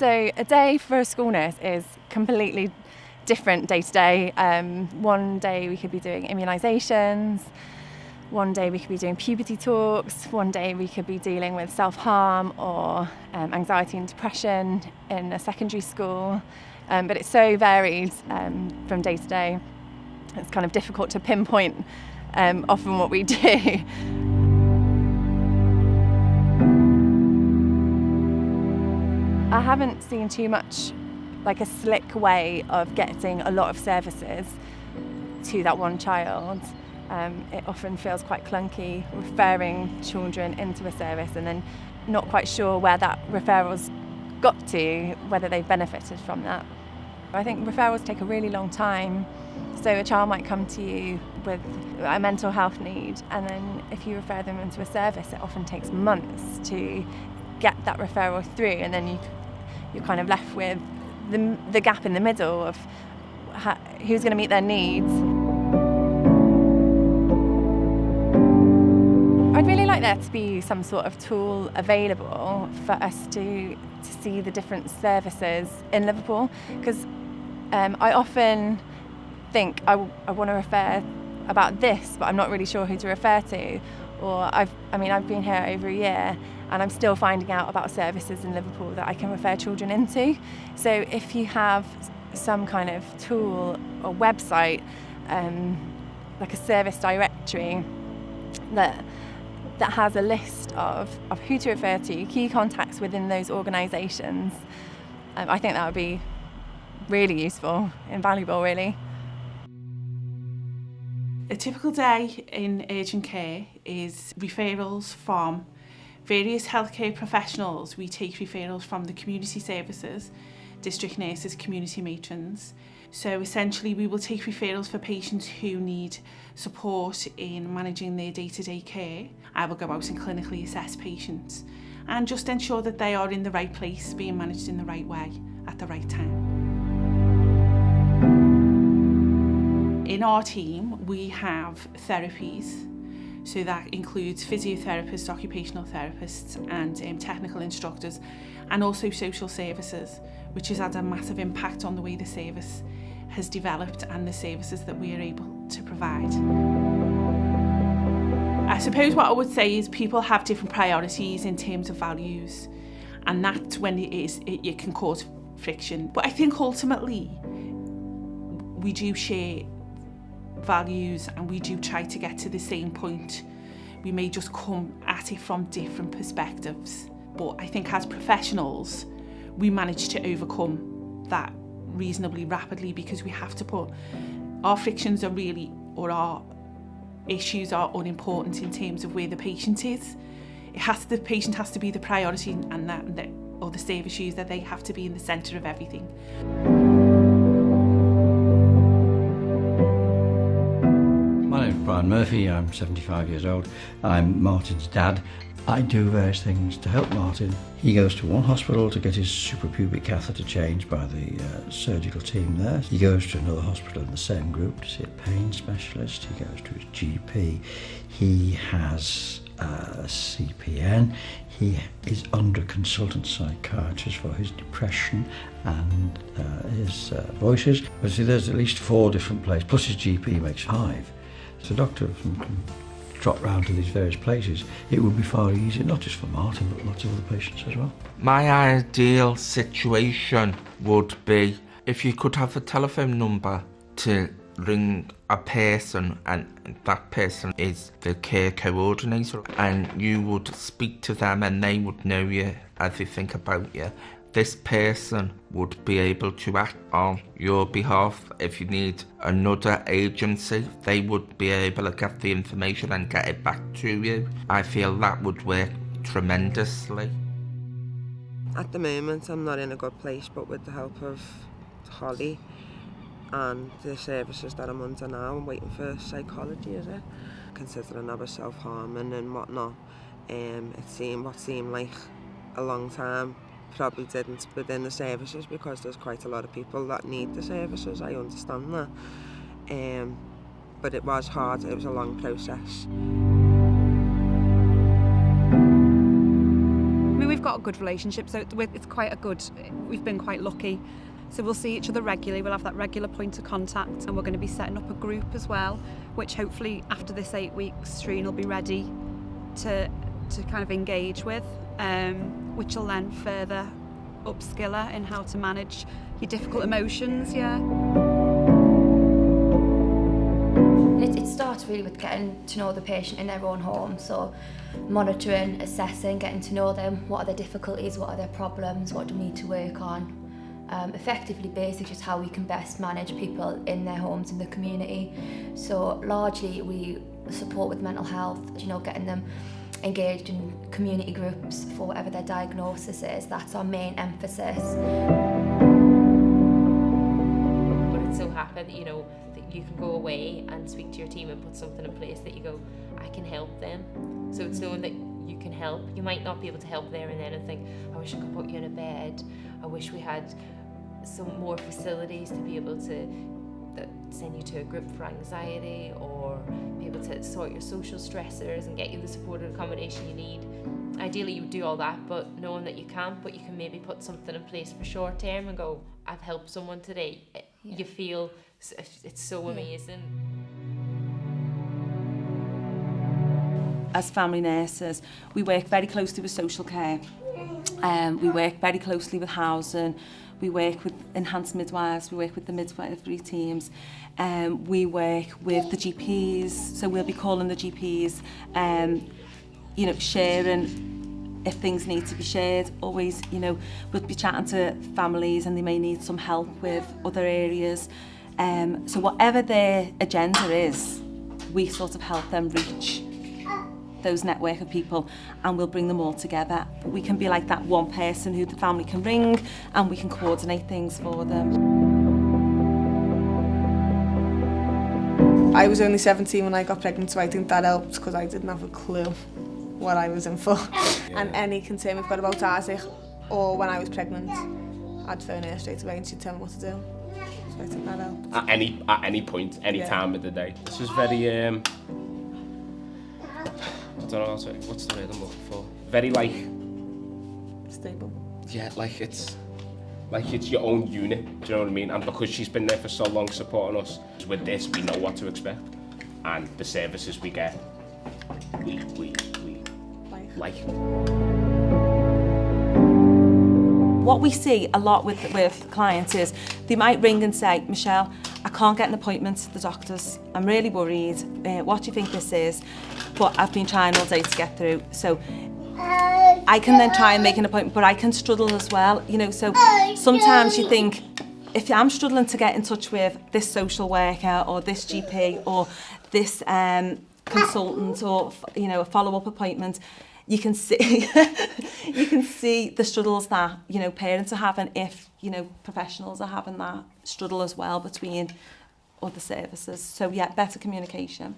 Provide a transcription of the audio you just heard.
So a day for a school nurse is completely different day to day. Um, one day we could be doing immunisations, one day we could be doing puberty talks, one day we could be dealing with self harm or um, anxiety and depression in a secondary school. Um, but it's so varied um, from day to day. It's kind of difficult to pinpoint um, often what we do. I haven't seen too much like a slick way of getting a lot of services to that one child. Um, it often feels quite clunky referring children into a service and then not quite sure where that referral's got to, whether they've benefited from that. I think referrals take a really long time. So a child might come to you with a mental health need and then if you refer them into a service it often takes months to get that referral through and then you you're kind of left with the, the gap in the middle of how, who's going to meet their needs. I'd really like there to be some sort of tool available for us to, to see the different services in Liverpool because um, I often think I, I want to refer about this but I'm not really sure who to refer to or I've, I mean I've been here over a year and I'm still finding out about services in Liverpool that I can refer children into. So if you have some kind of tool or website, um, like a service directory that that has a list of, of who to refer to, key contacts within those organisations, um, I think that would be really useful, invaluable really. A typical day in urgent care is referrals from various healthcare professionals. We take referrals from the community services, district nurses, community matrons. So essentially we will take referrals for patients who need support in managing their day-to-day -day care. I will go out and clinically assess patients and just ensure that they are in the right place, being managed in the right way at the right time. In our team, we have therapies So that includes physiotherapists, occupational therapists and um, technical instructors and also social services, which has had a massive impact on the way the service has developed and the services that we are able to provide. I suppose what I would say is people have different priorities in terms of values and that's when it is it, it can cause friction. But I think ultimately we do share values and we do try to get to the same point. We may just come at it from different perspectives. But I think as professionals, we manage to overcome that reasonably rapidly because we have to put our frictions are really, or our issues are unimportant in terms of where the patient is. It has to, the patient has to be the priority and that, that or the service issues that they have to be in the centre of everything. Brian Murphy, I'm 75 years old. I'm Martin's dad. I do various things to help Martin. He goes to one hospital to get his suprapubic catheter changed by the uh, surgical team there. He goes to another hospital in the same group to see a pain specialist. He goes to his GP. He has a CPN. He is under consultant psychiatrist for his depression and uh, his uh, voices. But see, there's at least four different places, plus his GP makes five. So doctor can trot round to these various places, it would be far easier, not just for Martin, but lots of other patients as well. My ideal situation would be if you could have a telephone number to ring a person and that person is the care coordinator and you would speak to them and they would know you everything about you this person would be able to act on your behalf. If you need another agency they would be able to get the information and get it back to you. I feel that would work tremendously. At the moment i'm not in a good place but with the help of holly and the services that i'm under now i'm waiting for psychology is it? Considering i was self-harming and whatnot. Um it seemed what seemed like a long time probably didn't within the services because there's quite a lot of people that need the services, I understand that. Um, but it was hard, it was a long process. I mean, we've got a good relationship, so it's quite a good, we've been quite lucky. So we'll see each other regularly, we'll have that regular point of contact and we're going to be setting up a group as well, which hopefully after this eight weeks, Shreen will be ready to to kind of engage with, um, which will then further upskill her in how to manage your difficult emotions. Yeah. It, it starts really with getting to know the patient in their own home, so monitoring, assessing, getting to know them, what are their difficulties, what are their problems, what do we need to work on. Um, effectively basic just how we can best manage people in their homes in the community. So largely we support with mental health, you know, getting them engaged in community groups for whatever their diagnosis is. That's our main emphasis. But it's so happened that, you know, that you can go away and speak to your team and put something in place that you go, I can help them. So it's knowing that you can help. You might not be able to help there and then and think, I wish I could put you in a bed. I wish we had some more facilities to be able to that send you to a group for anxiety or be able to sort your social stressors and get you the supported accommodation you need. Ideally, you would do all that, but knowing that you can't, but you can maybe put something in place for short term and go, I've helped someone today. Yeah. You feel it's so amazing. As family nurses, we work very closely with social care. Um, we work very closely with housing, We work with enhanced midwives, we work with the midwifery teams, um, we work with the GPs, so we'll be calling the GPs, um, you know, sharing if things need to be shared. Always you know we'll be chatting to families and they may need some help with other areas. Um so whatever their agenda is we sort of help them reach those network of people and we'll bring them all together. We can be like that one person who the family can ring and we can coordinate things for them. I was only 17 when I got pregnant, so I think that helped because I didn't have a clue what I was in for. Yeah. And any concern we've got about Isaac or when I was pregnant, I'd phone her straight away and she'd tell me what to do. So I think that helped. At any, at any point, any yeah. time of the day. This is very um, don't know what's, what's the word I'm looking for. Very like stable. Yeah, like it's like it's your own unit. Do you know what I mean? And because she's been there for so long supporting us, with this we know what to expect, and the services we get, we we we like. like. What we see a lot with, with clients is they might ring and say, Michelle, I can't get an appointment to the doctors. I'm really worried. Uh, what do you think this is? But I've been trying all day to get through. So I can then try and make an appointment, but I can struggle as well. You know, so sometimes you think, if I'm struggling to get in touch with this social worker or this GP or this um, consultant or, you know, a follow-up appointment, you can see you can see the struggles that you know parents are having if you know professionals are having that struggle as well between other services. So yeah, better communication.